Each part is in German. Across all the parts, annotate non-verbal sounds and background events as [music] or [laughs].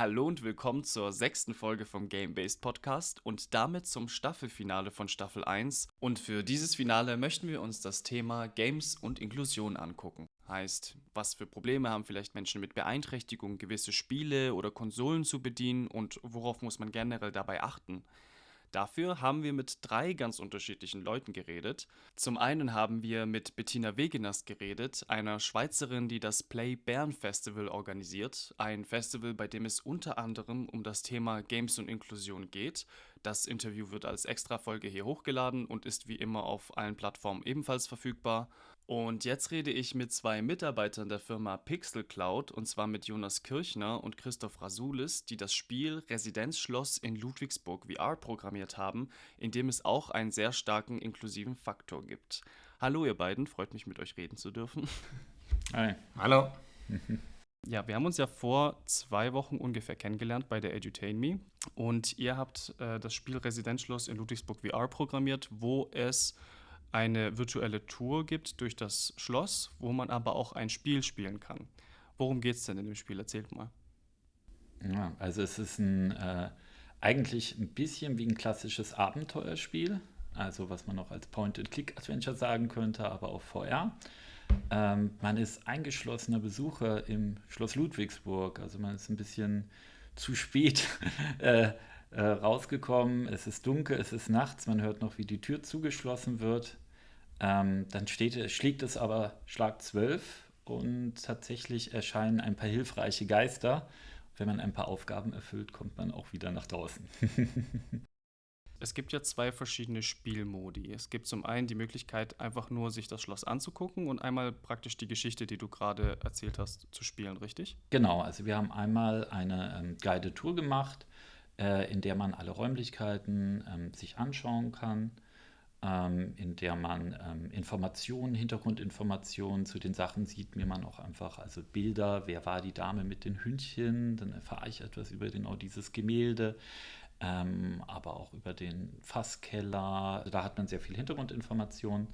Hallo und willkommen zur sechsten Folge vom Game-Based Podcast und damit zum Staffelfinale von Staffel 1. Und für dieses Finale möchten wir uns das Thema Games und Inklusion angucken. Heißt, was für Probleme haben vielleicht Menschen mit Beeinträchtigung, gewisse Spiele oder Konsolen zu bedienen und worauf muss man generell dabei achten? Dafür haben wir mit drei ganz unterschiedlichen Leuten geredet. Zum einen haben wir mit Bettina Wegenast geredet, einer Schweizerin, die das Play Bern Festival organisiert. Ein Festival, bei dem es unter anderem um das Thema Games und Inklusion geht. Das Interview wird als Extra-Folge hier hochgeladen und ist wie immer auf allen Plattformen ebenfalls verfügbar. Und jetzt rede ich mit zwei Mitarbeitern der Firma Pixel Cloud, und zwar mit Jonas Kirchner und Christoph Rasulis, die das Spiel Residenzschloss in Ludwigsburg VR programmiert haben, in dem es auch einen sehr starken inklusiven Faktor gibt. Hallo ihr beiden, freut mich mit euch reden zu dürfen. [laughs] Hi. Hallo. Ja, wir haben uns ja vor zwei Wochen ungefähr kennengelernt bei der Edutain Me und ihr habt äh, das Spiel Residenzschloss in Ludwigsburg VR programmiert, wo es eine virtuelle Tour gibt durch das Schloss, wo man aber auch ein Spiel spielen kann. Worum geht es denn in dem Spiel? Erzählt mal. Ja, also es ist ein äh, eigentlich ein bisschen wie ein klassisches Abenteuerspiel, also was man noch als Point-and-Click-Adventure sagen könnte, aber auch VR. Ähm, man ist eingeschlossener Besucher im Schloss Ludwigsburg, also man ist ein bisschen zu spät [laughs] äh, äh, rausgekommen. Es ist dunkel, es ist nachts, man hört noch, wie die Tür zugeschlossen wird. Ähm, dann steht, schlägt es aber Schlag 12 und tatsächlich erscheinen ein paar hilfreiche Geister. Wenn man ein paar Aufgaben erfüllt, kommt man auch wieder nach draußen. [laughs] es gibt ja zwei verschiedene Spielmodi. Es gibt zum einen die Möglichkeit, einfach nur sich das Schloss anzugucken und einmal praktisch die Geschichte, die du gerade erzählt hast, zu spielen, richtig? Genau, also wir haben einmal eine ähm, Guided Tour gemacht, äh, in der man alle Räumlichkeiten ähm, sich anschauen kann ähm, in der man ähm, Informationen, Hintergrundinformationen zu den Sachen sieht, mir man auch einfach, also Bilder, wer war die Dame mit den Hündchen, dann erfahre ich etwas über genau dieses Gemälde, ähm, aber auch über den Fasskeller, also da hat man sehr viel Hintergrundinformationen.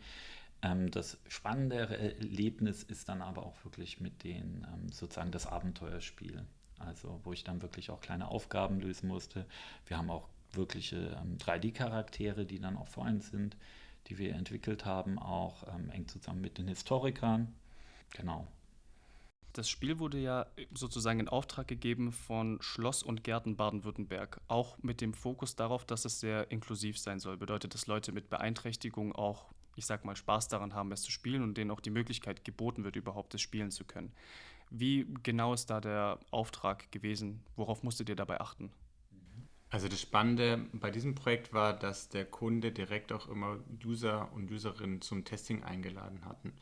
Ähm, das spannende Erlebnis ist dann aber auch wirklich mit den, ähm, sozusagen das Abenteuerspiel. Also wo ich dann wirklich auch kleine Aufgaben lösen musste. Wir haben auch wirkliche ähm, 3D-Charaktere, die dann auch vor uns sind, die wir entwickelt haben, auch ähm, eng zusammen mit den Historikern. Genau. Das Spiel wurde ja sozusagen in Auftrag gegeben von Schloss und Gärten Baden-Württemberg, auch mit dem Fokus darauf, dass es sehr inklusiv sein soll. Bedeutet, dass Leute mit Beeinträchtigung auch, ich sag mal, Spaß daran haben, es zu spielen und denen auch die Möglichkeit geboten wird, überhaupt es spielen zu können. Wie genau ist da der Auftrag gewesen? Worauf musstet ihr dabei achten? Also das Spannende bei diesem Projekt war, dass der Kunde direkt auch immer User und Userinnen zum Testing eingeladen hatten.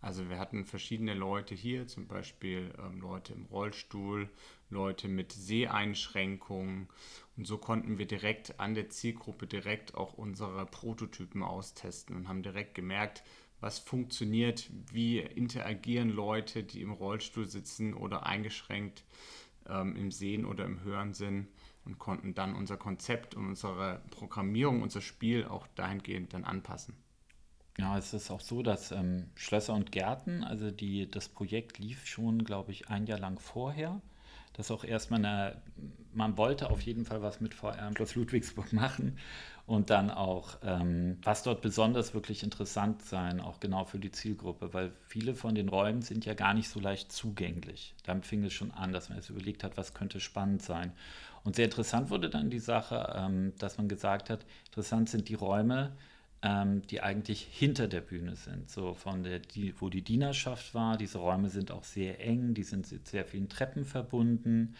Also wir hatten verschiedene Leute hier, zum Beispiel ähm, Leute im Rollstuhl, Leute mit Seheinschränkungen. Und so konnten wir direkt an der Zielgruppe direkt auch unsere Prototypen austesten und haben direkt gemerkt, was funktioniert, wie interagieren Leute, die im Rollstuhl sitzen oder eingeschränkt ähm, im Sehen oder im Hören sind und konnten dann unser Konzept und unsere Programmierung, unser Spiel auch dahingehend dann anpassen. Ja, es ist auch so, dass ähm, Schlösser und Gärten, also die, das Projekt lief schon, glaube ich, ein Jahr lang vorher. Das auch erstmal eine, man wollte auf jeden Fall was mit VR im Schloss Ludwigsburg machen und dann auch, ähm, was dort besonders wirklich interessant sein, auch genau für die Zielgruppe, weil viele von den Räumen sind ja gar nicht so leicht zugänglich. Damit fing es schon an, dass man jetzt überlegt hat, was könnte spannend sein. Und sehr interessant wurde dann die Sache, ähm, dass man gesagt hat, interessant sind die Räume, ähm, die eigentlich hinter der Bühne sind, so von der, die, wo die Dienerschaft war. Diese Räume sind auch sehr eng, die sind mit sehr vielen Treppen verbunden.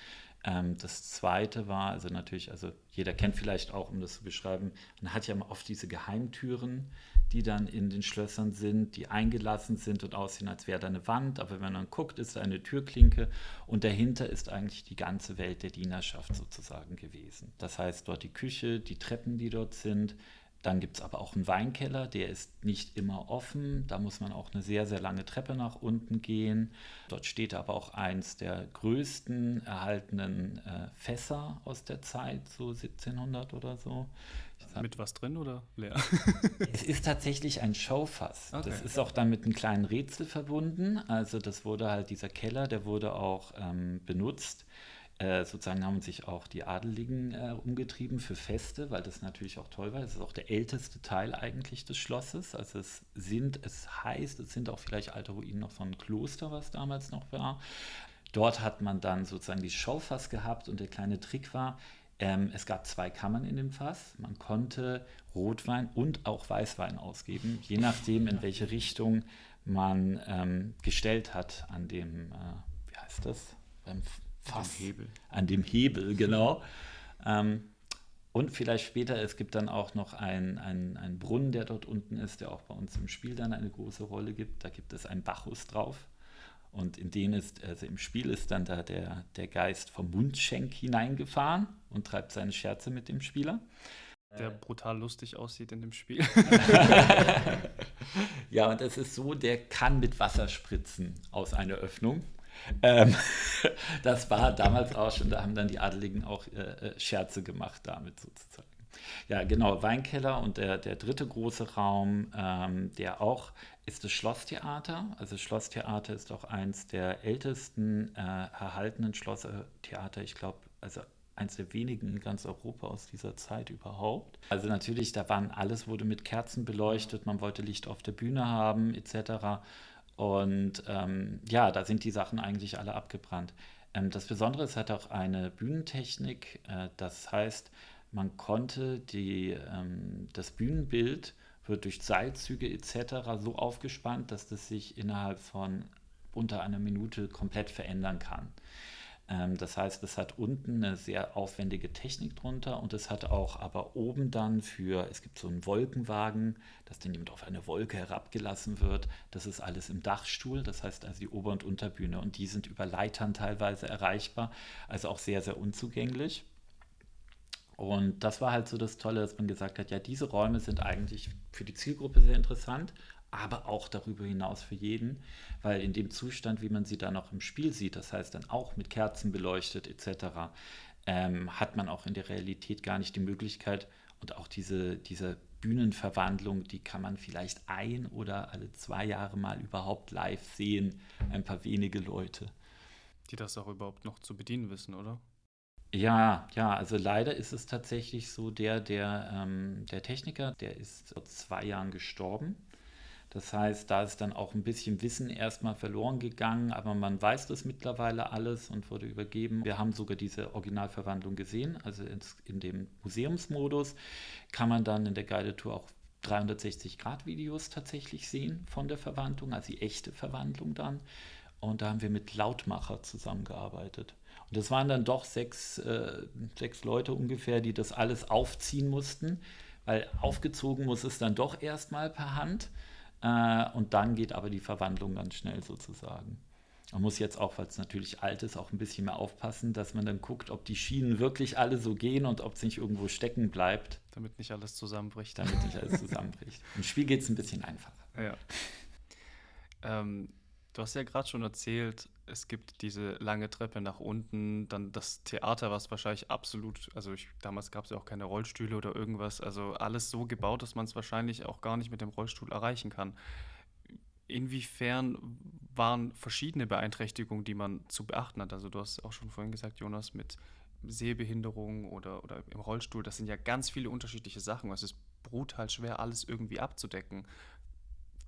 Ähm, das zweite war, also natürlich, also jeder kennt vielleicht auch, um das zu beschreiben, man hat ja oft diese Geheimtüren, die dann in den Schlössern sind, die eingelassen sind und aussehen, als wäre da eine Wand. Aber wenn man guckt, ist da eine Türklinke und dahinter ist eigentlich die ganze Welt der Dienerschaft sozusagen gewesen. Das heißt, dort die Küche, die Treppen, die dort sind. Dann gibt es aber auch einen Weinkeller, der ist nicht immer offen. Da muss man auch eine sehr, sehr lange Treppe nach unten gehen. Dort steht aber auch eins der größten erhaltenen äh, Fässer aus der Zeit, so 1700 oder so. Mit was drin oder leer? [laughs] es ist tatsächlich ein Showfass. Okay. Das ist auch dann mit einem kleinen Rätsel verbunden. Also das wurde halt, dieser Keller, der wurde auch ähm, benutzt Äh, sozusagen haben sich auch die Adeligen äh, umgetrieben für Feste, weil das natürlich auch toll war. Es ist auch der älteste Teil eigentlich des Schlosses. Also es sind, es heißt, es sind auch vielleicht alte Ruinen noch von Kloster, was damals noch war. Dort hat man dann sozusagen die Schaufass gehabt und der kleine Trick war, ähm, es gab zwei Kammern in dem Fass. Man konnte Rotwein und auch Weißwein ausgeben, je nachdem, in welche Richtung man ähm, gestellt hat an dem, äh, wie heißt das? Beim Fass. An dem Hebel. An dem Hebel, genau. Ähm, und vielleicht später, es gibt dann auch noch einen ein Brunnen, der dort unten ist, der auch bei uns im Spiel dann eine große Rolle gibt. Da gibt es einen Bacchus drauf. Und in den ist, also im Spiel ist dann da der, der Geist vom Mundschenk hineingefahren und treibt seine Scherze mit dem Spieler. Der brutal lustig aussieht in dem Spiel. [laughs] ja, und es ist so, der kann mit Wasser spritzen aus einer Öffnung. Ähm, [laughs] das war damals auch schon, da haben dann die Adeligen auch äh, äh, Scherze gemacht damit sozusagen. Ja, genau, Weinkeller und der, der dritte große Raum, ähm, der auch ist das Schlosstheater. Also Schlosstheater ist auch eins der ältesten äh, erhaltenen Schlosstheater, ich glaube, also eins der wenigen in ganz Europa aus dieser Zeit überhaupt. Also natürlich, da waren alles wurde mit Kerzen beleuchtet, man wollte Licht auf der Bühne haben etc. Und ähm, ja, da sind die Sachen eigentlich alle abgebrannt. Ähm, das Besondere ist, es hat auch eine Bühnentechnik. Äh, das heißt, man konnte die, ähm, das Bühnenbild wird durch Seilzüge etc. so aufgespannt, dass das sich innerhalb von unter einer Minute komplett verändern kann. Ähm, das heißt, es hat unten eine sehr aufwendige Technik drunter und es hat auch aber oben dann für, es gibt so einen Wolkenwagen, dass dann jemand auf eine Wolke herabgelassen wird. Das ist alles im Dachstuhl, das heißt also die Ober- und Unterbühne und die sind über Leitern teilweise erreichbar, also auch sehr, sehr unzugänglich. Und das war halt so das Tolle, dass man gesagt hat, ja, diese Räume sind eigentlich für die Zielgruppe sehr interessant, aber auch darüber hinaus für jeden, weil in dem Zustand, wie man sie dann auch im Spiel sieht, das heißt dann auch mit Kerzen beleuchtet etc., ähm, hat man auch in der Realität gar nicht die Möglichkeit und auch diese, diese Bühnenverwandlung, die kann man vielleicht ein oder alle zwei Jahre mal überhaupt live sehen, ein paar wenige Leute. Die das auch überhaupt noch zu bedienen wissen, oder? Ja, ja, also leider ist es tatsächlich so, der, der, ähm, der Techniker, der ist vor zwei Jahren gestorben. Das heißt, da ist dann auch ein bisschen Wissen erstmal verloren gegangen, aber man weiß das mittlerweile alles und wurde übergeben. Wir haben sogar diese Originalverwandlung gesehen, also in dem Museumsmodus kann man dann in der Guided Tour auch 360-Grad-Videos tatsächlich sehen von der Verwandlung, also die echte Verwandlung dann. Und da haben wir mit Lautmacher zusammengearbeitet. Und das waren dann doch sechs, äh, sechs Leute ungefähr, die das alles aufziehen mussten, weil aufgezogen muss es dann doch erstmal per Hand. Äh, und dann geht aber die Verwandlung ganz schnell sozusagen. Man muss jetzt auch, weil es natürlich alt ist, auch ein bisschen mehr aufpassen, dass man dann guckt, ob die Schienen wirklich alle so gehen und ob es nicht irgendwo stecken bleibt. Damit nicht alles zusammenbricht. Damit nicht alles zusammenbricht. [laughs] Im Spiel geht es ein bisschen einfacher. Ja. Ähm, du hast ja gerade schon erzählt, es gibt diese lange Treppe nach unten, dann das Theater, was wahrscheinlich absolut, also ich, damals gab es ja auch keine Rollstühle oder irgendwas, also alles so gebaut, dass man es wahrscheinlich auch gar nicht mit dem Rollstuhl erreichen kann. Inwiefern waren verschiedene Beeinträchtigungen, die man zu beachten hat? Also du hast auch schon vorhin gesagt, Jonas, mit Sehbehinderung oder, oder im Rollstuhl, das sind ja ganz viele unterschiedliche Sachen. Es ist brutal schwer, alles irgendwie abzudecken.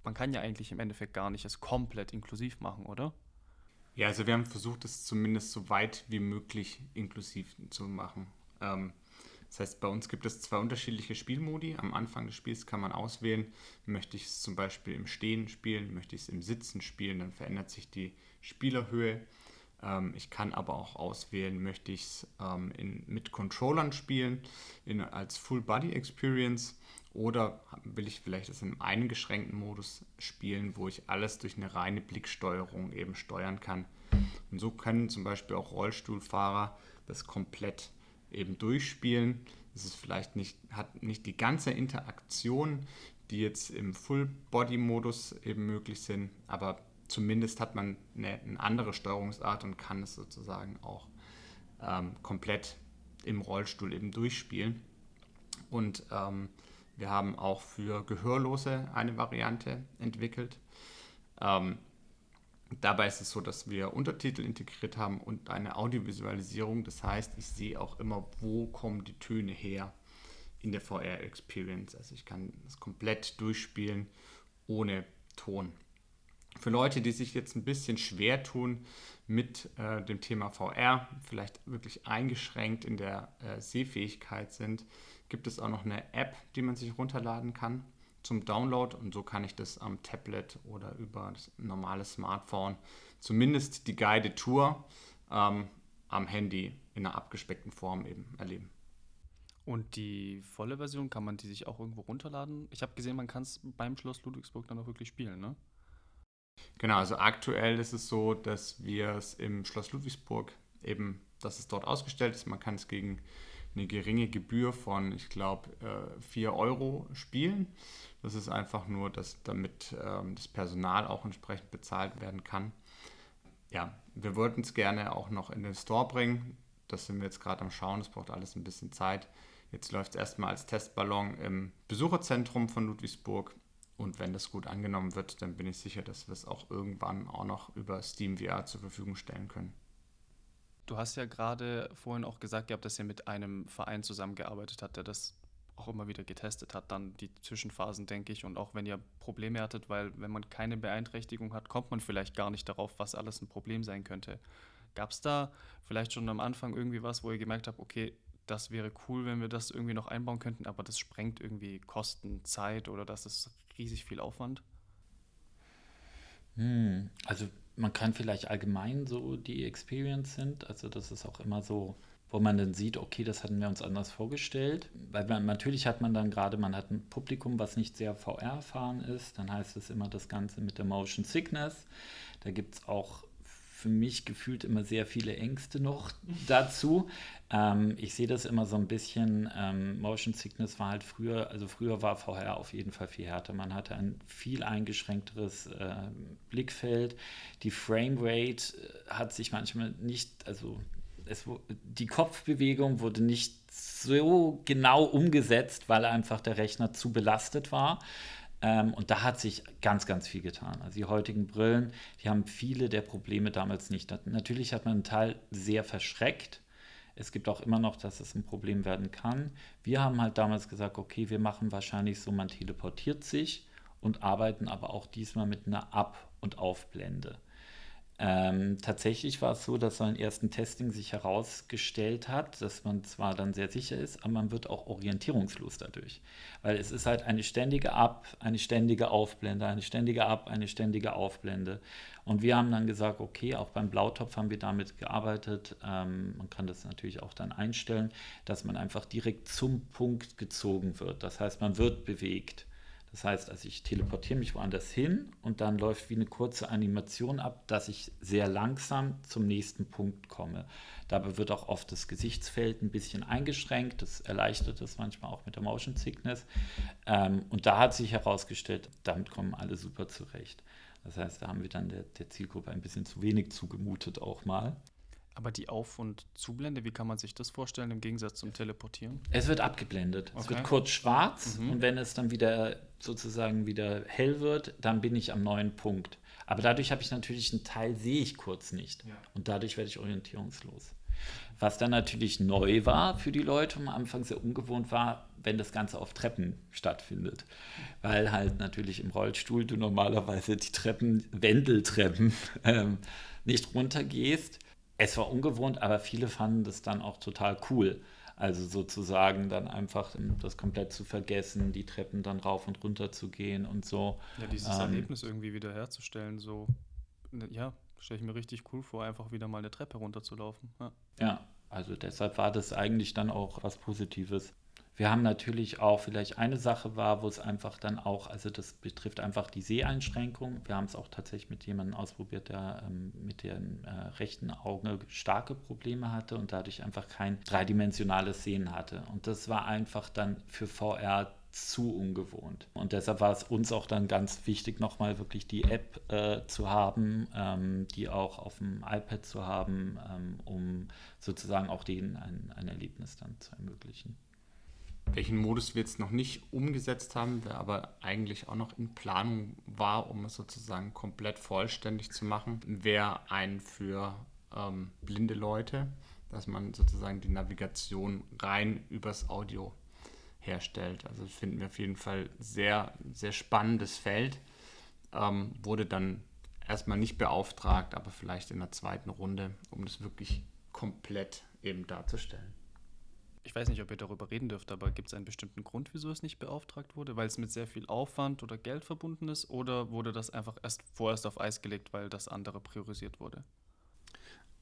Man kann ja eigentlich im Endeffekt gar nicht es komplett inklusiv machen, oder? Ja, also wir haben versucht, es zumindest so weit wie möglich inklusiv zu machen. Ähm, das heißt, bei uns gibt es zwei unterschiedliche Spielmodi. Am Anfang des Spiels kann man auswählen, möchte ich es zum Beispiel im Stehen spielen, möchte ich es im Sitzen spielen, dann verändert sich die Spielerhöhe. Ähm, ich kann aber auch auswählen, möchte ich es ähm, mit Controllern spielen, in, als Full Body Experience oder will ich vielleicht in einem eingeschränkten Modus spielen, wo ich alles durch eine reine Blicksteuerung eben steuern kann. Und so können zum Beispiel auch Rollstuhlfahrer das komplett eben durchspielen. Es ist vielleicht nicht, hat nicht die ganze Interaktion, die jetzt im Full-Body-Modus eben möglich sind, aber zumindest hat man eine, eine, andere Steuerungsart und kann es sozusagen auch ähm, komplett im Rollstuhl eben durchspielen. Und ähm, wir haben auch für Gehörlose eine Variante entwickelt. Ähm, Dabei ist es so, dass wir Untertitel integriert haben und eine Audiovisualisierung. Das heißt, ich sehe auch immer, wo kommen die Töne her in der VR-Experience. Also ich kann das komplett durchspielen ohne Ton. Für Leute, die sich jetzt ein bisschen schwer tun mit äh, dem Thema VR, vielleicht wirklich eingeschränkt in der äh, Sehfähigkeit sind, gibt es auch noch eine App, die man sich runterladen kann zum Download und so kann ich das am Tablet oder über das normale Smartphone zumindest die Guided Tour ähm, am Handy in einer abgespeckten Form eben erleben. Und die volle Version, kann man die sich auch irgendwo runterladen? Ich habe gesehen, man kann es beim Schloss Ludwigsburg dann auch wirklich spielen, ne? Genau, also aktuell ist es so, dass wir es im Schloss Ludwigsburg eben, dass es dort ausgestellt ist. Man kann es gegen eine geringe Gebühr von, ich glaube, 4 äh, Euro spielen. Das ist einfach nur, dass damit ähm, das Personal auch entsprechend bezahlt werden kann. Ja, wir wollten es gerne auch noch in den Store bringen. Das sind wir jetzt gerade am Schauen. Das braucht alles ein bisschen Zeit. Jetzt läuft es erstmal als Testballon im Besucherzentrum von Ludwigsburg. Und wenn das gut angenommen wird, dann bin ich sicher, dass wir es auch irgendwann auch noch über Steam VR zur Verfügung stellen können. Du hast ja gerade vorhin auch gesagt gehabt, dass ihr mit einem Verein zusammengearbeitet habt, der das auch immer wieder getestet hat, dann die Zwischenphasen, denke ich. Und auch wenn ihr Probleme hattet, weil wenn man keine Beeinträchtigung hat, kommt man vielleicht gar nicht darauf, was alles ein Problem sein könnte. Gab es da vielleicht schon am Anfang irgendwie was, wo ihr gemerkt habt, okay, das wäre cool, wenn wir das irgendwie noch einbauen könnten, aber das sprengt irgendwie Kosten, Zeit oder das ist riesig viel Aufwand? Hm, also man kann vielleicht allgemein so die Experience sind. Also das ist auch immer so, wo man dann sieht, okay, das hatten wir uns anders vorgestellt. Weil man, natürlich hat man dann gerade, man hat ein Publikum, was nicht sehr VR-erfahren ist. Dann heißt es immer das Ganze mit der Motion Sickness. Da gibt es auch für mich gefühlt immer sehr viele Ängste noch dazu. Ähm, ich sehe das immer so ein bisschen, ähm, Motion Sickness war halt früher, also früher war VR auf jeden Fall viel härter. Man hatte ein viel eingeschränkteres äh, Blickfeld. Die Framerate äh, hat sich manchmal nicht, also es, die Kopfbewegung wurde nicht so genau umgesetzt, weil einfach der Rechner zu belastet war. Ähm, und da hat sich ganz, ganz viel getan. Also die heutigen Brillen, die haben viele der Probleme damals nicht. Natürlich hat man einen Teil sehr verschreckt. Es gibt auch immer noch, dass es ein Problem werden kann. Wir haben halt damals gesagt, okay, wir machen wahrscheinlich so, man teleportiert sich und arbeiten aber auch diesmal mit einer Ab- und Aufblende. Ähm, tatsächlich war es so, dass so ein ersten Testing sich herausgestellt hat, dass man zwar dann sehr sicher ist, aber man wird auch orientierungslos dadurch. Weil es ist halt eine ständige Ab, eine ständige Aufblende, eine ständige Ab, eine ständige Aufblende. Und wir haben dann gesagt, okay, auch beim Blautopf haben wir damit gearbeitet. Ähm, man kann das natürlich auch dann einstellen, dass man einfach direkt zum Punkt gezogen wird. Das heißt, man wird bewegt. Das heißt, also ich teleportiere mich woanders hin und dann läuft wie eine kurze Animation ab, dass ich sehr langsam zum nächsten Punkt komme. Dabei wird auch oft das Gesichtsfeld ein bisschen eingeschränkt. Das erleichtert das manchmal auch mit der Motion Sickness. Ähm, und da hat sich herausgestellt, damit kommen alle super zurecht. Das heißt, da haben wir dann der, der Zielgruppe ein bisschen zu wenig zugemutet auch mal. Aber die Auf- und Zublende, wie kann man sich das vorstellen im Gegensatz zum Teleportieren? Es wird abgeblendet. Okay. Es wird kurz schwarz mhm. und wenn es dann wieder sozusagen wieder hell wird, dann bin ich am neuen Punkt. Aber dadurch habe ich natürlich einen Teil, sehe ich kurz nicht. Ja. Und dadurch werde ich orientierungslos. Was dann natürlich neu war für die Leute und am Anfang sehr ungewohnt war, wenn das Ganze auf Treppen stattfindet. Weil halt natürlich im Rollstuhl du normalerweise die Treppen, Wendeltreppen, [laughs] ähm, nicht runtergehst es war ungewohnt, aber viele fanden das dann auch total cool. Also sozusagen dann einfach das komplett zu vergessen, die Treppen dann rauf und runter zu gehen und so. Ja, dieses ähm, Erlebnis irgendwie wieder herzustellen, so, ne, ja, stelle ich mir richtig cool vor, einfach wieder mal eine Treppe runterzulaufen. Ja. ja, also deshalb war das eigentlich dann auch was Positives. Wir haben natürlich auch vielleicht eine Sache war, wo es einfach dann auch, also das betrifft einfach die Seheinschränkung. Wir haben es auch tatsächlich mit jemandem ausprobiert, der ähm, mit dem äh, rechten Auge starke Probleme hatte und dadurch einfach kein dreidimensionales Sehen hatte. Und das war einfach dann für VR zu ungewohnt. Und deshalb war es uns auch dann ganz wichtig, nochmal wirklich die App äh, zu haben, ähm, die auch auf dem iPad zu haben, ähm, um sozusagen auch denen ein, ein Erlebnis dann zu ermöglichen. Welchen Modus wir jetzt noch nicht umgesetzt haben, der aber eigentlich auch noch in Planung war, um es sozusagen komplett vollständig zu machen, wäre ein für ähm, blinde Leute, dass man sozusagen die Navigation rein übers Audio herstellt. Also finden wir auf jeden Fall sehr, sehr spannendes Feld. Ähm, wurde dann erstmal nicht beauftragt, aber vielleicht in der zweiten Runde, um das wirklich komplett eben darzustellen. Ich weiß nicht, ob ihr darüber reden dürft, aber gibt es einen bestimmten Grund, wieso es nicht beauftragt wurde? Weil es mit sehr viel Aufwand oder Geld verbunden ist? Oder wurde das einfach erst vorerst auf Eis gelegt, weil das andere priorisiert wurde?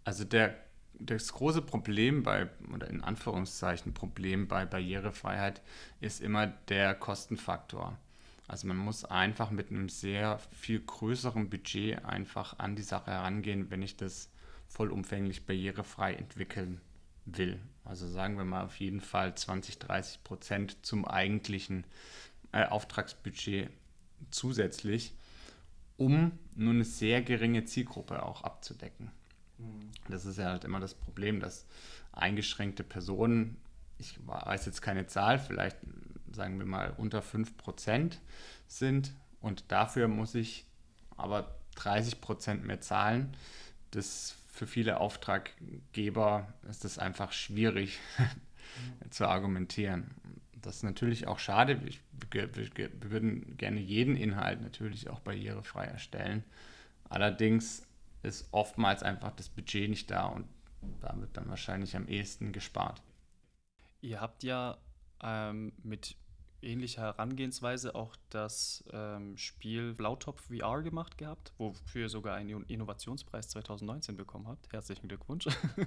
Also der, das große Problem bei, oder in Anführungszeichen Problem bei Barrierefreiheit ist immer der Kostenfaktor. Also man muss einfach mit einem sehr viel größeren Budget einfach an die Sache herangehen, wenn ich das vollumfänglich barrierefrei entwickeln will. Also sagen wir mal auf jeden Fall 20, 30 Prozent zum eigentlichen äh, Auftragsbudget zusätzlich, um nur eine sehr geringe Zielgruppe auch abzudecken. Mhm. Das ist ja halt immer das Problem, dass eingeschränkte Personen, ich weiß jetzt keine Zahl, vielleicht sagen wir mal unter 5 Prozent sind und dafür muss ich aber 30 Prozent mehr zahlen. Das für viele Auftraggeber ist es einfach schwierig [laughs] zu argumentieren. Das ist natürlich auch schade. Wir, würden gerne jeden Inhalt natürlich auch barrierefrei erstellen. Allerdings ist oftmals einfach das Budget nicht da und da wird dann wahrscheinlich am ehesten gespart. Ihr habt ja ähm, mit ähnliche Herangehensweise auch das ähm, Spiel Blautopf VR gemacht gehabt, wofür ihr sogar einen Innovationspreis 2019 bekommen habt. Herzlichen Glückwunsch.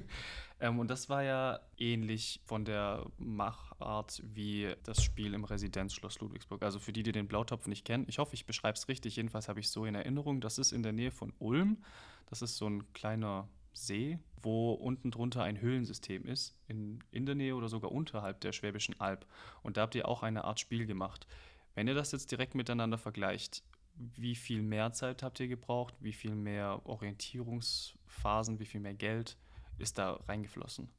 [laughs] ähm, und das war ja ähnlich von der Machart wie das Spiel im Residenzschloss Ludwigsburg. Also für die, die den Blautopf nicht kennen, ich hoffe, ich beschreibe es richtig. Jedenfalls habe ich es so in Erinnerung. Das ist in der Nähe von Ulm. Das ist so ein kleiner See, wo unten drunter ein Höhlensystem ist, in, in der Nähe oder sogar unterhalb der Schwäbischen Alb. Und da habt ihr auch eine Art Spiel gemacht. Wenn ihr das jetzt direkt miteinander vergleicht, wie viel mehr Zeit habt ihr gebraucht? Wie viel mehr Orientierungsphasen, wie viel mehr Geld ist da reingeflossen?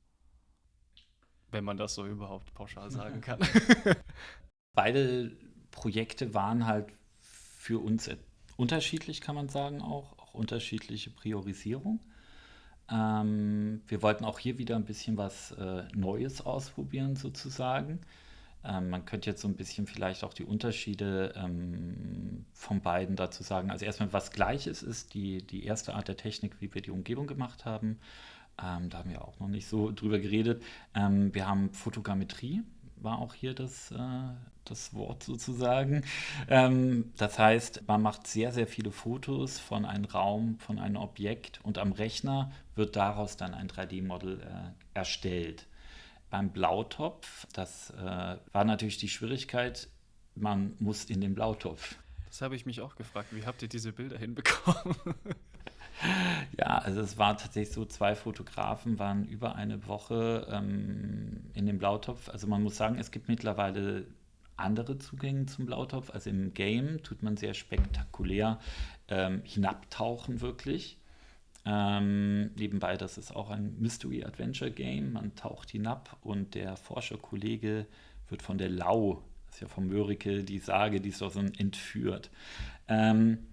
Wenn man das so überhaupt pauschal sagen kann. [laughs] Beide Projekte waren halt für uns unterschiedlich, kann man sagen, auch, auch unterschiedliche Priorisierung. Ähm, wir wollten auch hier wieder ein bisschen was äh, Neues ausprobieren, sozusagen. Ähm, man könnte jetzt so ein bisschen vielleicht auch die Unterschiede ähm, von beiden dazu sagen. Also erstmal, was Gleiches ist die, die erste Art der Technik, wie wir die Umgebung gemacht haben. Ähm, da haben wir auch noch nicht so drüber geredet. Ähm, wir haben Fotogrammetrie, war auch hier das, äh, das Wort sozusagen. Ähm, das heißt, man macht sehr, sehr viele Fotos von einem Raum, von einem Objekt und am Rechner wird daraus dann ein 3D-Model äh, erstellt. Beim Blautopf, das äh, war natürlich die Schwierigkeit, man muss in den Blautopf. Das habe ich mich auch gefragt. Wie habt ihr diese Bilder hinbekommen? [laughs] [laughs] Ja, also es war tatsächlich so, zwei Fotografen waren über eine Woche ähm, in dem Blautopf. Also man muss sagen, es gibt mittlerweile andere Zugänge zum Blautopf. Also im Game tut man sehr spektakulär ähm, hinabtauchen wirklich. Ähm, nebenbei, das ist auch ein Mystery-Adventure-Game. Man taucht hinab und der Forscherkollege wird von der Lau, das ist ja von Mörike die Sage, die ist doch so entführt. Ähm,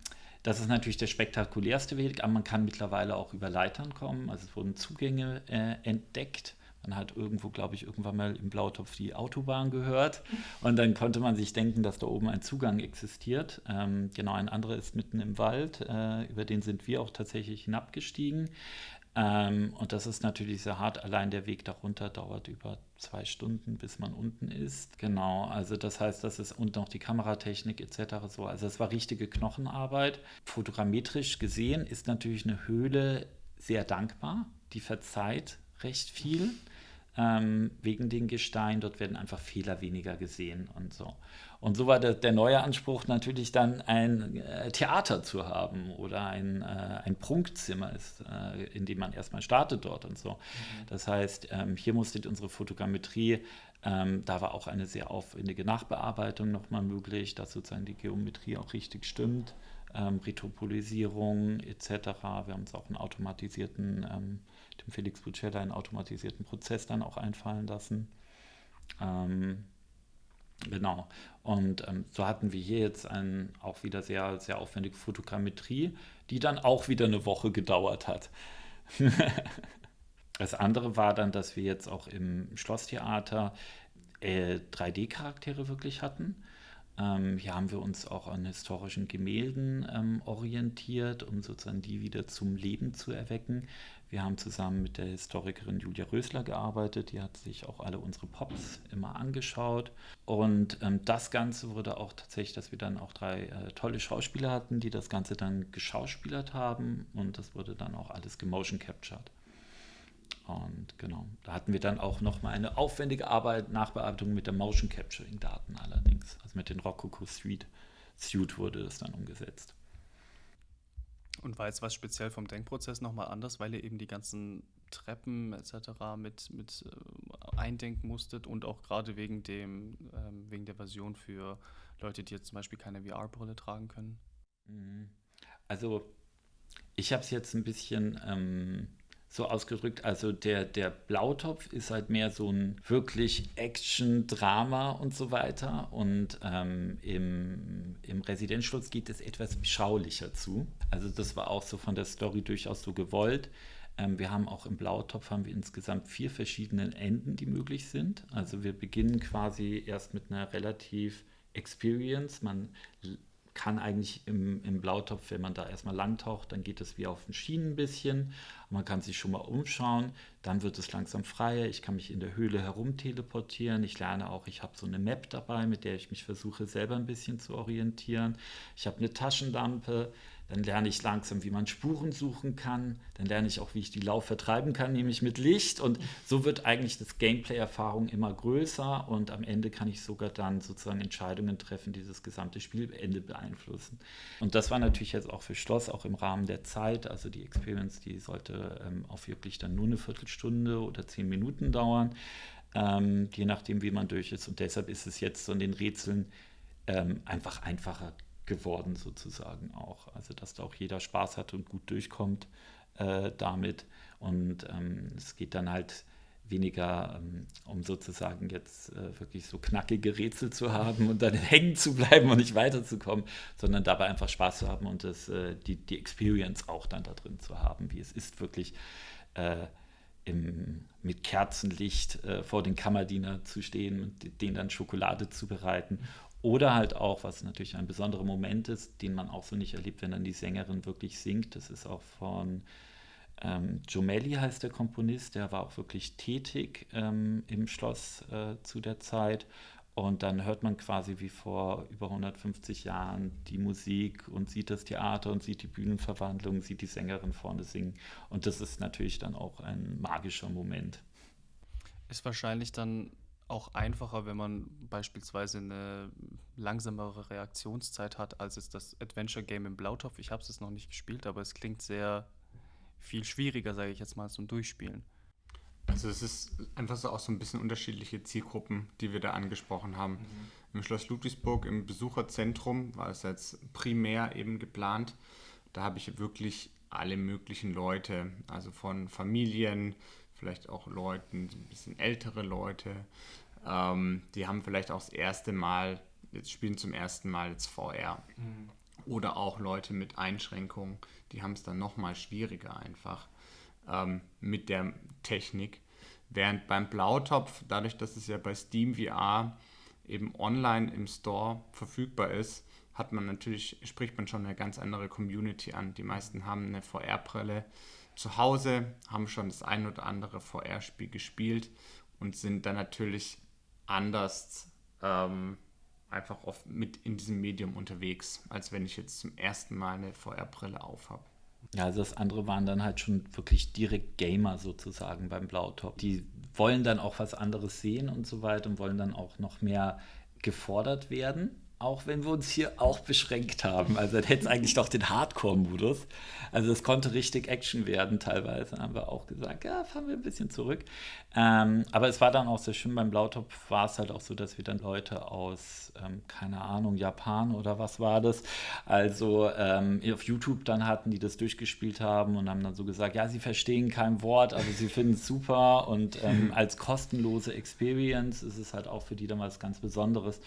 das ist natürlich der spektakulärste Weg, aber man kann mittlerweile auch über Leitern kommen. Also es wurden Zugänge äh, entdeckt. Man hat irgendwo, glaube ich, irgendwann mal im Blautopf die Autobahn gehört. Und dann konnte man sich denken, dass da oben ein Zugang existiert. Ähm, genau, ein anderer ist mitten im Wald. Äh, über den sind wir auch tatsächlich hinabgestiegen. Ähm, und das ist natürlich sehr hart. Allein der Weg darunter dauert über zwei Stunden, bis man unten ist. Genau, also das heißt, das ist und noch die Kameratechnik etc. so. Also es war richtige Knochenarbeit. Fotogrammetrisch gesehen ist natürlich eine Höhle sehr dankbar. Die verzeiht recht viel ähm, wegen den Gesteinen. Dort werden einfach Fehler weniger gesehen und so. Und so war der, der neue Anspruch natürlich dann ein äh, Theater zu haben oder ein, äh, ein Prunkzimmer, ist, äh, in dem man erstmal startet dort und so. Mhm. Das heißt, ähm, hier musste unsere Fotogrammetrie, ähm, da war auch eine sehr aufwendige Nachbearbeitung nochmal möglich, dass sozusagen die Geometrie auch richtig stimmt. Ähm, Retropolisierung etc. Wir haben uns auch einen automatisierten ähm, dem Felix Bucella einen automatisierten Prozess dann auch einfallen lassen. Ähm, Genau. Und ähm, so hatten wir hier jetzt ein, auch wieder sehr, sehr aufwendige Fotogrammetrie, die dann auch wieder eine Woche gedauert hat. [laughs] das andere war dann, dass wir jetzt auch im Schlosstheater äh, 3D-Charaktere wirklich hatten. Ähm, hier haben wir uns auch an historischen Gemälden ähm, orientiert, um sozusagen die wieder zum Leben zu erwecken. Wir haben zusammen mit der Historikerin Julia Rösler gearbeitet, die hat sich auch alle unsere Pops immer angeschaut. Und ähm, das Ganze wurde auch tatsächlich, dass wir dann auch drei äh, tolle Schauspieler hatten, die das Ganze dann geschauspielert haben und das wurde dann auch alles gemotion captured. Und genau, da hatten wir dann auch nochmal eine aufwendige Arbeit, Nachbearbeitung mit der Motion Capturing Daten allerdings. Also mit den Rococo Suite Suite wurde das dann umgesetzt. Und war jetzt was speziell vom Denkprozess nochmal anders, weil ihr eben die ganzen Treppen etc. mit, mit äh, eindenken musstet und auch gerade wegen dem, ähm, wegen der Version für Leute, die jetzt zum Beispiel keine VR-Brille tragen können? Mhm. Also ich habe es jetzt ein bisschen ähm, so ausgedrückt, also der, der Blautopf ist halt mehr so ein wirklich Action, Drama und so weiter. Und ähm, im, im Residenzschutz geht es etwas beschaulicher zu. Also das war auch so von der Story durchaus so gewollt. Ähm, wir haben auch im Blautopf haben wir insgesamt vier verschiedene Enden, die möglich sind. Also wir beginnen quasi erst mit einer relativ Experience. Man kann eigentlich im, im Blautopf, wenn man da erstmal langtaucht, dann geht es wie auf den Schienen ein bisschen. Man kann sich schon mal umschauen, dann wird es langsam freier. Ich kann mich in der Höhle herum teleportieren. Ich lerne auch, ich habe so eine Map dabei, mit der ich mich versuche selber ein bisschen zu orientieren. Ich habe eine Taschenlampe, dann lerne ich langsam, wie man Spuren suchen kann. Dann lerne ich auch, wie ich die Lauf vertreiben kann, nämlich mit Licht. Und so wird eigentlich das Gameplay-Erfahrung immer größer. Und am Ende kann ich sogar dann sozusagen Entscheidungen treffen, die das gesamte Spielende beeinflussen. Und das war natürlich jetzt auch für Schloss, auch im Rahmen der Zeit. Also die Experience, die sollte ähm, auch wirklich dann nur eine Viertelstunde oder zehn Minuten dauern. Ähm, je nachdem, wie man durch ist. Und deshalb ist es jetzt so in den Rätseln ähm, einfach einfacher geworden sozusagen auch. Also dass da auch jeder Spaß hat und gut durchkommt äh, damit. Und ähm, es geht dann halt weniger ähm, um sozusagen jetzt äh, wirklich so knackige Rätsel zu haben und dann [laughs] hängen zu bleiben und nicht weiterzukommen, sondern dabei einfach Spaß zu haben und das, äh, die, die Experience auch dann da drin zu haben, wie es ist wirklich äh, im, mit Kerzenlicht äh, vor den Kammerdiener zu stehen und denen dann Schokolade zu bereiten oder halt auch, was natürlich ein besonderer Moment ist, den man auch so nicht erlebt, wenn dann die Sängerin wirklich singt. Das ist auch von ähm, Jomelli heißt der Komponist, der war auch wirklich tätig ähm, im Schloss äh, zu der Zeit. Und dann hört man quasi wie vor über 150 Jahren die Musik und sieht das Theater und sieht die Bühnenverwandlung, sieht die Sängerin vorne singen. Und das ist natürlich dann auch ein magischer Moment. Ist wahrscheinlich dann auch einfacher, wenn man beispielsweise eine langsamere Reaktionszeit hat, als es das Adventure Game im Blautopf. Ich habe es noch nicht gespielt, aber es klingt sehr viel schwieriger, sage ich jetzt mal, zum Durchspielen. Also es ist einfach so auch so ein bisschen unterschiedliche Zielgruppen, die wir da angesprochen haben. Mhm. Im Schloss Ludwigsburg im Besucherzentrum war es jetzt primär eben geplant. Da habe ich wirklich alle möglichen Leute, also von Familien, vielleicht auch Leuten, ein bisschen ältere Leute, ähm, die haben vielleicht auch das erste Mal, jetzt spielen zum ersten Mal jetzt VR. Mhm. Oder auch Leute mit Einschränkungen, die haben es dann nochmal schwieriger einfach ähm, mit der Technik. Während beim Blautopf, dadurch, dass es ja bei Steam VR eben online im Store verfügbar ist, hat man natürlich, spricht man schon eine ganz andere Community an. Die meisten haben eine VR-Brille zu Hause, haben schon das ein oder andere VR-Spiel gespielt und sind dann natürlich anders ähm, einfach oft mit in diesem Medium unterwegs, als wenn ich jetzt zum ersten Mal eine VR-Brille aufhabe. Ja, also das andere waren dann halt schon wirklich direkt Gamer sozusagen beim Blautop. Die wollen dann auch was anderes sehen und so weiter und wollen dann auch noch mehr gefordert werden. Auch wenn wir uns hier auch beschränkt haben. Also dann hätte es eigentlich doch den Hardcore-Modus. Also es konnte richtig Action werden teilweise. Haben wir auch gesagt, ja, fahren wir ein bisschen zurück. Ähm, aber es war dann auch sehr schön. Beim Blautopf war es halt auch so, dass wir dann Leute aus, ähm, keine Ahnung, Japan oder was war das, also ähm, auf YouTube dann hatten, die das durchgespielt haben und haben dann so gesagt, ja, sie verstehen kein Wort, aber sie finden es super und ähm, [laughs] als kostenlose Experience ist es halt auch für die dann was ganz Besonderes.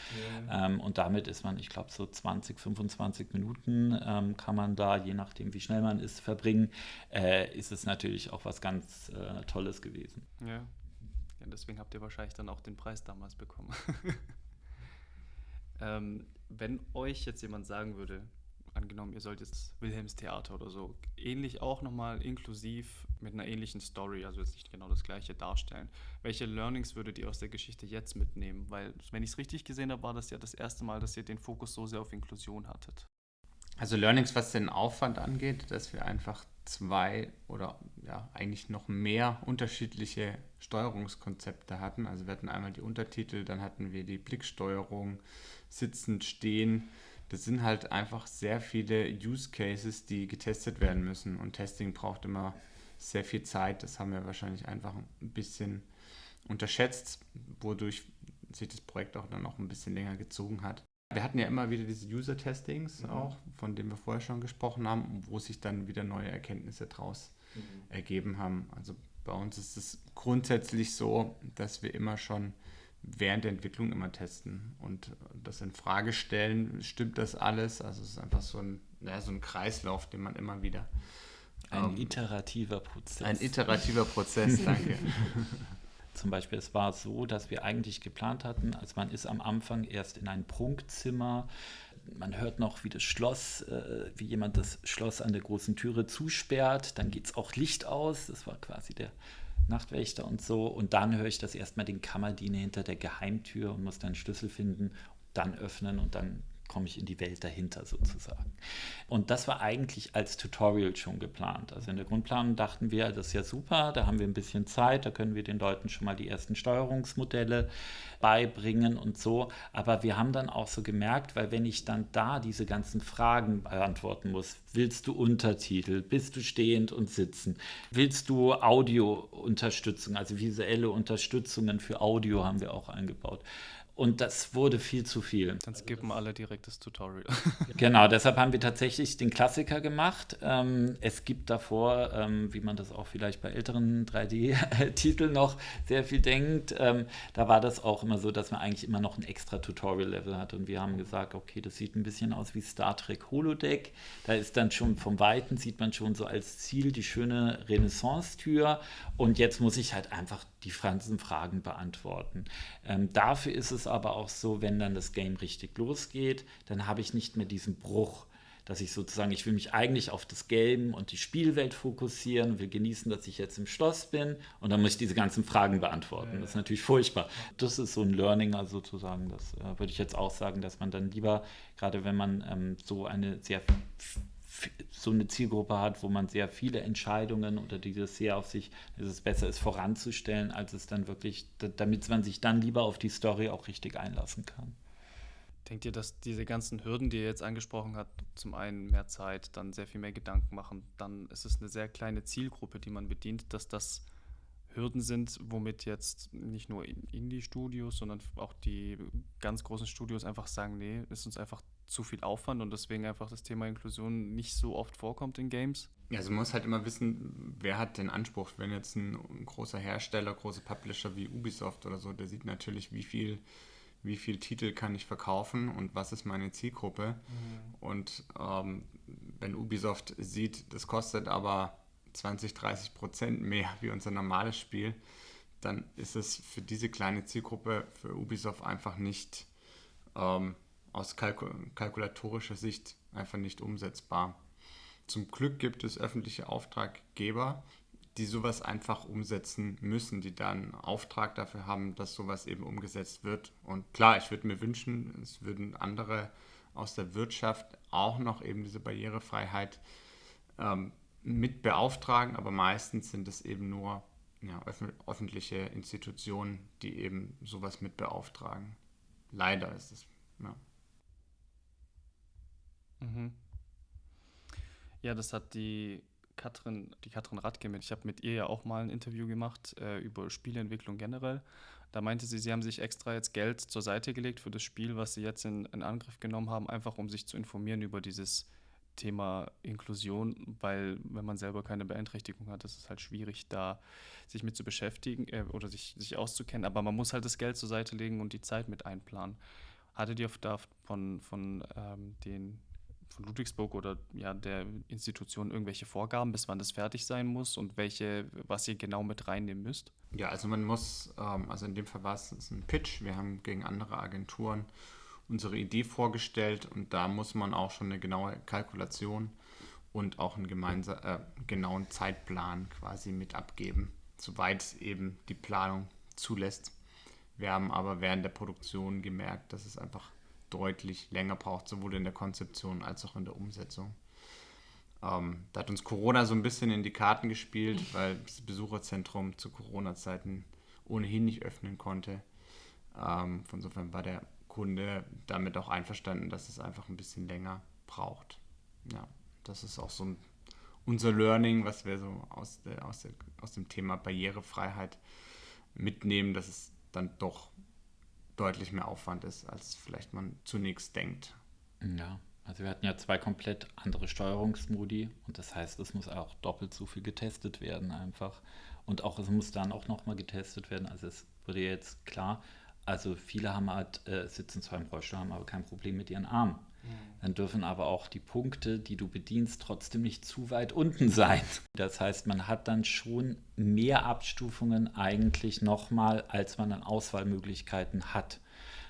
Ja. Ähm, und damit ist man, ich glaube, so 20, 25 Minuten ähm, kann man da, je nachdem wie schnell man ist, verbringen. Äh, ist es natürlich auch was ganz äh, Tolles gewesen. Ja. ja, deswegen habt ihr wahrscheinlich dann auch den Preis damals bekommen. [laughs] ähm, wenn euch jetzt jemand sagen würde, angenommen, ihr sollt jetzt Wilhelms Theater oder so, ähnlich auch nochmal inklusiv mit einer ähnlichen Story, also jetzt nicht genau das gleiche darstellen. Welche Learnings würdet ihr aus der Geschichte jetzt mitnehmen? Weil, wenn ich es richtig gesehen habe, war das ja das erste Mal, dass ihr den Fokus so sehr auf Inklusion hattet. Also Learnings, was den Aufwand angeht, dass wir einfach zwei oder ja eigentlich noch mehr unterschiedliche Steuerungskonzepte hatten. Also wir hatten einmal die Untertitel, dann hatten wir die Blicksteuerung, sitzend, stehen das sind halt einfach sehr viele Use Cases, die getestet werden müssen. Und Testing braucht immer sehr viel Zeit. Das haben wir wahrscheinlich einfach ein bisschen unterschätzt, wodurch sich das Projekt auch dann noch ein bisschen länger gezogen hat. Wir hatten ja immer wieder diese User-Testings mhm. auch, von denen wir vorher schon gesprochen haben, wo sich dann wieder neue Erkenntnisse daraus mhm. ergeben haben. Also bei uns ist es grundsätzlich so, dass wir immer schon während der Entwicklung immer testen und das in Frage stellen, stimmt das alles? Also es ist einfach so ein, ja, so ein Kreislauf, den man immer wieder. Ein ähm, iterativer Prozess. Ein iterativer Prozess, [laughs] danke. Zum Beispiel, es war so, dass wir eigentlich geplant hatten, also man ist am Anfang erst in ein Prunkzimmer, man hört noch, wie das Schloss, äh, wie jemand das Schloss an der großen Türe zusperrt, dann geht es auch Licht aus, das war quasi der Nachtwächter und so. Und dann höre ich das erstmal den Kammerdiener hinter der Geheimtür und muss dann Schlüssel finden, dann öffnen und dann komme ich in die Welt dahinter sozusagen. Und das war eigentlich als Tutorial schon geplant. Also in der Grundplanung dachten wir, das ist ja super, da haben wir ein bisschen Zeit, da können wir den Leuten schon mal die ersten Steuerungsmodelle beibringen und so. Aber wir haben dann auch so gemerkt, weil wenn ich dann da diese ganzen Fragen beantworten muss, willst du Untertitel, bist du stehend und sitzen, willst du Audio-Unterstützung, also visuelle Unterstützungen für Audio haben wir auch eingebaut. Und das wurde viel zu viel. Dann skippen alle direkt das Tutorial. [laughs] genau, deshalb haben wir tatsächlich den Klassiker gemacht. Ähm, es gibt davor, ähm, wie man das auch vielleicht bei älteren 3D-Titeln [laughs] noch sehr viel denkt, ähm, da war das auch immer so, dass man eigentlich immer noch ein extra Tutorial-Level hat. Und wir haben gesagt, okay, das sieht ein bisschen aus wie Star Trek Holodeck. Da ist dann schon vom Weiten, sieht man schon so als Ziel die schöne Renaissance-Tür. Und jetzt muss ich halt einfach die ganzen Fragen beantworten. Ähm, dafür ist es aber auch so, wenn dann das Game richtig losgeht, dann habe ich nicht mehr diesen Bruch, dass ich sozusagen, ich will mich eigentlich auf das Game und die Spielwelt fokussieren, will genießen, dass ich jetzt im Schloss bin und dann muss ich diese ganzen Fragen beantworten. Das ist natürlich furchtbar. Das ist so ein Learning, also sozusagen, das äh, würde ich jetzt auch sagen, dass man dann lieber, gerade wenn man ähm, so eine sehr so eine Zielgruppe hat, wo man sehr viele Entscheidungen oder dieses sehr auf sich, dass es besser ist, voranzustellen, als es dann wirklich, damit man sich dann lieber auf die Story auch richtig einlassen kann. Denkt ihr, dass diese ganzen Hürden, die ihr jetzt angesprochen habt, zum einen mehr Zeit, dann sehr viel mehr Gedanken machen, dann ist es eine sehr kleine Zielgruppe, die man bedient, dass das Hürden sind, womit jetzt nicht nur Indie-Studios, sondern auch die ganz großen Studios einfach sagen, nee, ist uns einfach zu viel Aufwand und deswegen einfach das Thema Inklusion nicht so oft vorkommt in Games? Ja, also man muss halt immer wissen, wer hat den Anspruch. Wenn jetzt ein, ein großer Hersteller, große Publisher wie Ubisoft oder so, der sieht natürlich, wie viel, wie viel Titel kann ich verkaufen und was ist meine Zielgruppe. Mhm. Und ähm, wenn Ubisoft sieht, das kostet aber 20, 30 Prozent mehr [laughs] wie unser normales Spiel, dann ist es für diese kleine Zielgruppe für Ubisoft einfach nicht ähm, aus kalkul kalkulatorischer Sicht einfach nicht umsetzbar. Zum Glück gibt es öffentliche Auftraggeber, die sowas einfach umsetzen müssen, die dann Auftrag dafür haben, dass sowas eben umgesetzt wird. Und klar, ich würde mir wünschen, es würden andere aus der Wirtschaft auch noch eben diese Barrierefreiheit ähm, mit beauftragen, aber meistens sind es eben nur ja, öffentliche Institutionen, die eben sowas mit beauftragen. Leider ist es. Ja. Ja, das hat die Katrin, die Katrin Radke mit. Ich habe mit ihr ja auch mal ein Interview gemacht äh, über Spieleentwicklung generell. Da meinte sie, sie haben sich extra jetzt Geld zur Seite gelegt für das Spiel, was sie jetzt in, in Angriff genommen haben, einfach um sich zu informieren über dieses Thema Inklusion, weil wenn man selber keine Beeinträchtigung hat, ist es halt schwierig, da sich mit zu beschäftigen äh, oder sich, sich auszukennen. Aber man muss halt das Geld zur Seite legen und die Zeit mit einplanen. Hattet ihr da von, von ähm, den von Ludwigsburg oder ja, der Institution irgendwelche Vorgaben, bis wann das fertig sein muss und welche, was ihr genau mit reinnehmen müsst? Ja, also man muss, ähm, also in dem Fall war es ein Pitch. Wir haben gegen andere Agenturen unsere Idee vorgestellt und da muss man auch schon eine genaue Kalkulation und auch einen gemeinsa äh, genauen Zeitplan quasi mit abgeben, soweit eben die Planung zulässt. Wir haben aber während der Produktion gemerkt, dass es einfach deutlich länger braucht, sowohl in der Konzeption als auch in der Umsetzung. Ähm, da hat uns Corona so ein bisschen in die Karten gespielt, [laughs] weil das Besucherzentrum zu Corona-Zeiten ohnehin nicht öffnen konnte. Ähm, von insofern war der Kunde damit auch einverstanden, dass es einfach ein bisschen länger braucht. Ja, das ist auch so ein, unser Learning, was wir so aus, der, aus, der, aus dem Thema Barrierefreiheit mitnehmen, dass es dann doch deutlich mehr Aufwand ist, als vielleicht man zunächst denkt. Ja, also wir hatten ja zwei komplett andere Steuerungsmodi und das heißt, es muss auch doppelt so viel getestet werden einfach. Und auch es muss dann auch nochmal getestet werden. Also es wurde jetzt klar, also viele haben halt, äh, sitzen zwar im Rollstuhl, haben aber kein Problem mit ihren Armen. Mhm. Dann dürfen aber auch die Punkte, die du bedienst, trotzdem nicht zu weit unten sein. Das heißt, man hat dann schon mehr Abstufungen eigentlich nochmal, als man an Auswahlmöglichkeiten hat.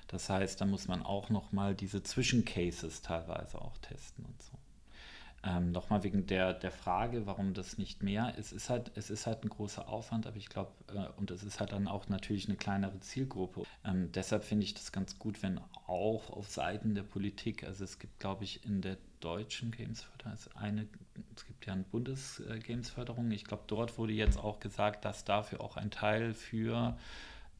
Das heißt, da muss man auch nochmal diese Zwischencases teilweise auch testen und so. Ähm, Nochmal wegen der, der Frage, warum das nicht mehr ist. Es ist halt, es ist halt ein großer Aufwand, aber ich glaube, äh, und es ist halt dann auch natürlich eine kleinere Zielgruppe. Ähm, deshalb finde ich das ganz gut, wenn auch auf Seiten der Politik, also es gibt, glaube ich, in der deutschen Gamesförderung, eine, es gibt ja eine Bundesgamesförderung, ich glaube, dort wurde jetzt auch gesagt, dass dafür auch ein Teil für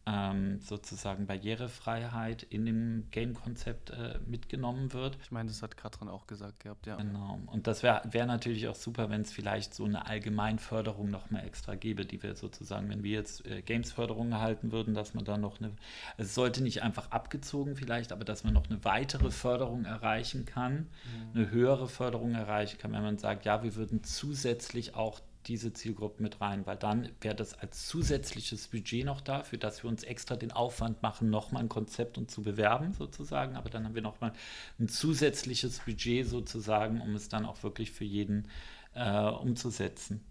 ähm, sozusagen Barrierefreiheit in dem Game-Konzept äh, mitgenommen wird. Ich meine, das hat Katrin auch gesagt gehabt, ja. Genau. Und das wäre wär natürlich auch super, wenn es vielleicht so eine Allgemeinförderung noch mal extra gäbe, die wir sozusagen, wenn wir jetzt äh, Games-Förderung erhalten würden, dass man da noch eine, es sollte nicht einfach abgezogen vielleicht, aber dass man noch eine weitere Förderung erreichen kann, mhm. eine höhere Förderung erreichen kann, wenn man sagt, ja, wir würden zusätzlich auch diese Zielgruppe mit rein, weil dann wäre das als zusätzliches Budget noch da, für das wir uns extra den Aufwand machen, nochmal ein Konzept und zu bewerben sozusagen, aber dann haben wir nochmal ein zusätzliches Budget sozusagen, um es dann auch wirklich für jeden äh, umzusetzen.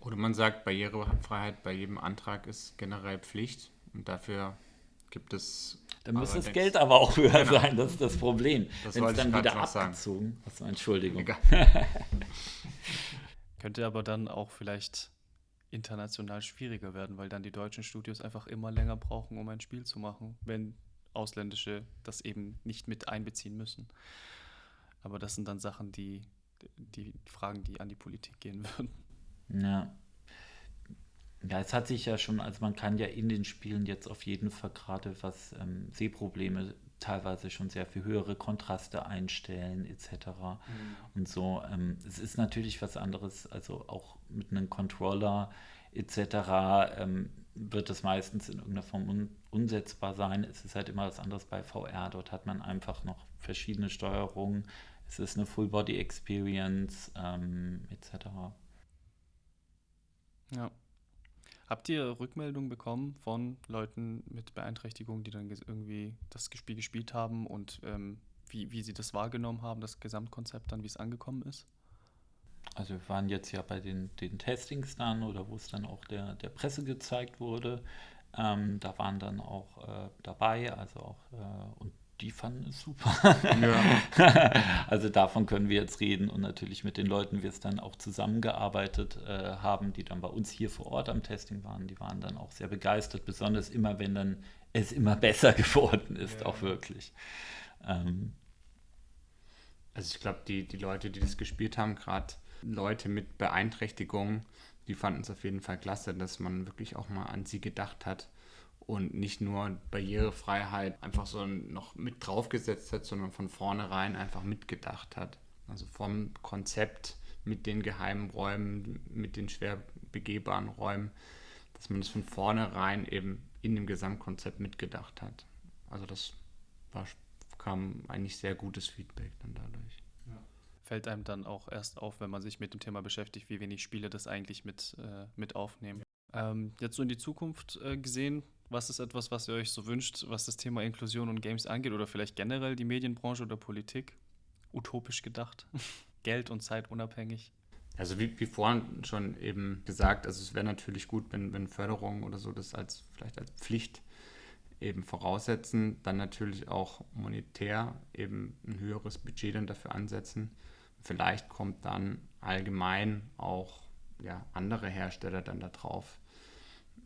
Oder man sagt, Barrierefreiheit bei jedem Antrag ist generell Pflicht und dafür gibt es. Dann muss das Geld aber auch höher genau. sein, das ist das Problem. Das Wenn es dann wieder abgezogen. Achso, Entschuldigung. [laughs] Könnte aber dann auch vielleicht international schwieriger werden, weil dann die deutschen Studios einfach immer länger brauchen, um ein Spiel zu machen, wenn ausländische das eben nicht mit einbeziehen müssen. Aber das sind dann Sachen, die, die Fragen, die an die Politik gehen [laughs] würden. Ja. Ja, es hat sich ja schon, also man kann ja in den Spielen jetzt auf jeden Fall gerade was ähm, Sehprobleme teilweise schon sehr viel höhere Kontraste einstellen etc. Mhm. Und so. Ähm, es ist natürlich was anderes, also auch mit einem Controller etc. Ähm, wird es meistens in irgendeiner Form un unsetzbar sein. Es ist halt immer was anderes bei VR. Dort hat man einfach noch verschiedene Steuerungen. Es ist eine Full-Body-Experience ähm, etc. Ja. Habt ihr Rückmeldungen bekommen von Leuten mit Beeinträchtigung, die dann irgendwie das Spiel gespielt haben und ähm, wie, wie sie das wahrgenommen haben, das Gesamtkonzept dann, wie es angekommen ist? Also wir waren jetzt ja bei den, den Testings dann oder wo es dann auch der, der Presse gezeigt wurde. Ähm, da waren dann auch äh, dabei, also auch äh, und die fanden es super. Ja. [laughs] also davon können wir jetzt reden und natürlich mit den Leuten wir es dann auch zusammengearbeitet äh, haben, die dann bei uns hier vor Ort am Testing waren, die waren dann auch sehr begeistert, besonders immer, wenn dann es immer besser [laughs] geworden ist, ja. auch wirklich. Ähm. Also ich glaube, die, die Leute, die das gespielt haben, gerade Leute mit Beeinträchtigungen, die fanden es auf jeden Fall klasse, dass man wirklich auch mal an sie gedacht hat und nicht nur Barrierefreiheit einfach so noch mit draufgesetzt hat, sondern von vornherein einfach mitgedacht hat. Also vom Konzept mit den geheimen Räumen, mit den schwer begehbaren Räumen, dass man das von vornherein eben in dem Gesamtkonzept mitgedacht hat. Also das war, kam eigentlich sehr gutes Feedback dann dadurch. Fällt einem dann auch erst auf, wenn man sich mit dem Thema beschäftigt, wie wenig Spiele das eigentlich mit, äh, mit aufnehmen. Ähm, jetzt so in die Zukunft äh, gesehen, was ist etwas, was ihr euch so wünscht, was das Thema Inklusion und Games angeht oder vielleicht generell die Medienbranche oder Politik? Utopisch gedacht. [laughs] Geld und Zeit unabhängig. Also wie, wie vorhin schon eben gesagt, also es wäre natürlich gut, wenn, wenn Förderungen oder so das als vielleicht als Pflicht eben voraussetzen, dann natürlich auch monetär eben ein höheres Budget dann dafür ansetzen. Vielleicht kommt dann allgemein auch ja, andere Hersteller dann darauf,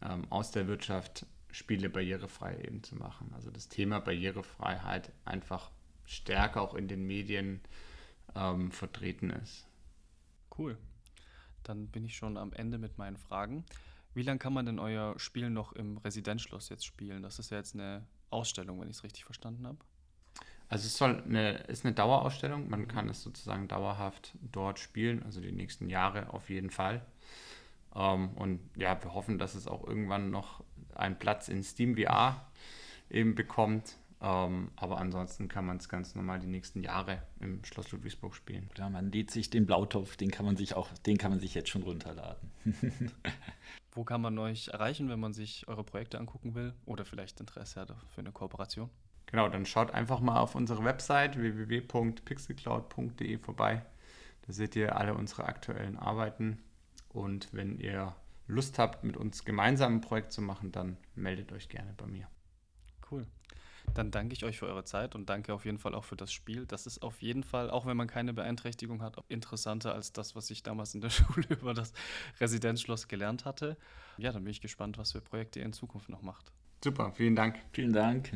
ähm, aus der Wirtschaft Spiele barrierefrei eben zu machen. Also das Thema Barrierefreiheit einfach stärker auch in den Medien ähm, vertreten ist. Cool. Dann bin ich schon am Ende mit meinen Fragen. Wie lange kann man denn euer Spiel noch im Residenzschloss jetzt spielen? Das ist ja jetzt eine Ausstellung, wenn ich es richtig verstanden habe. Also es soll eine, ist eine Dauerausstellung. Man kann es sozusagen dauerhaft dort spielen, also die nächsten Jahre auf jeden Fall. Ähm, und ja, wir hoffen, dass es auch irgendwann noch einen Platz in Steam VR eben bekommt. Ähm, aber ansonsten kann man es ganz normal die nächsten Jahre im Schloss Ludwigsburg spielen. Ja, man lädt sich den Blautopf, den kann man sich auch, den kann man sich jetzt schon runterladen. [laughs] Wo kann man euch erreichen, wenn man sich eure Projekte angucken will oder vielleicht Interesse hat für eine Kooperation? Genau, dann schaut einfach mal auf unsere Website www.pixelcloud.de vorbei. Da seht ihr alle unsere aktuellen Arbeiten. Und wenn ihr Lust habt, mit uns gemeinsam ein Projekt zu machen, dann meldet euch gerne bei mir. Cool. Dann danke ich euch für eure Zeit und danke auf jeden Fall auch für das Spiel. Das ist auf jeden Fall, auch wenn man keine Beeinträchtigung hat, interessanter als das, was ich damals in der [laughs] Schule über das Residenzschloss gelernt hatte. Ja, dann bin ich gespannt, was für Projekte ihr in Zukunft noch macht. Super, vielen Dank. Vielen Dank.